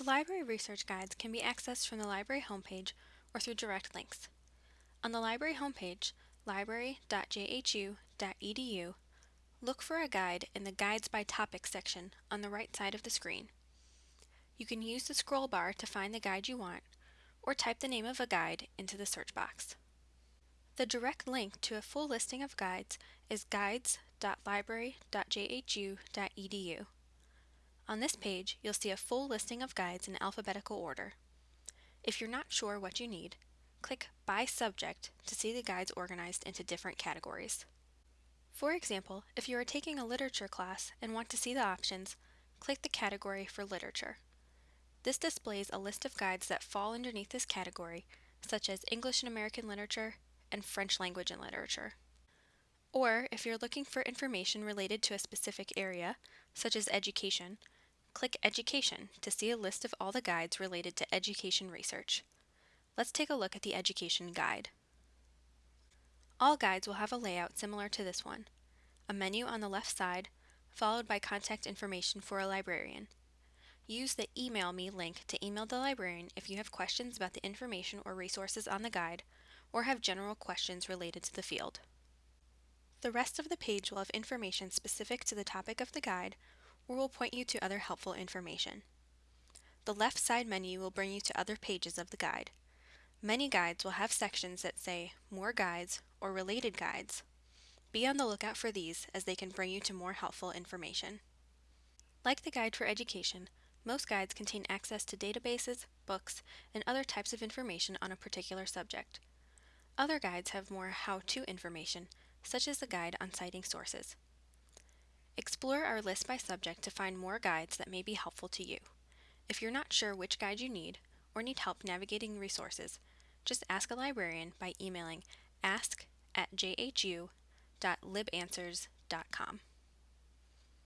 The library research guides can be accessed from the library homepage or through direct links. On the library homepage, library.jhu.edu, look for a guide in the Guides by Topic section on the right side of the screen. You can use the scroll bar to find the guide you want, or type the name of a guide into the search box. The direct link to a full listing of guides is guides.library.jhu.edu. On this page, you'll see a full listing of guides in alphabetical order. If you're not sure what you need, click By Subject to see the guides organized into different categories. For example, if you are taking a literature class and want to see the options, click the category for literature. This displays a list of guides that fall underneath this category, such as English and American Literature and French Language and Literature. Or, if you're looking for information related to a specific area, such as education, Click Education to see a list of all the guides related to education research. Let's take a look at the Education Guide. All guides will have a layout similar to this one. A menu on the left side, followed by contact information for a librarian. Use the Email Me link to email the librarian if you have questions about the information or resources on the guide, or have general questions related to the field. The rest of the page will have information specific to the topic of the guide or will point you to other helpful information. The left side menu will bring you to other pages of the guide. Many guides will have sections that say More Guides or Related Guides. Be on the lookout for these as they can bring you to more helpful information. Like the Guide for Education, most guides contain access to databases, books, and other types of information on a particular subject. Other guides have more how-to information, such as the guide on citing sources. Explore our list by subject to find more guides that may be helpful to you. If you're not sure which guide you need, or need help navigating resources, just ask a librarian by emailing ask at jhu.libanswers.com.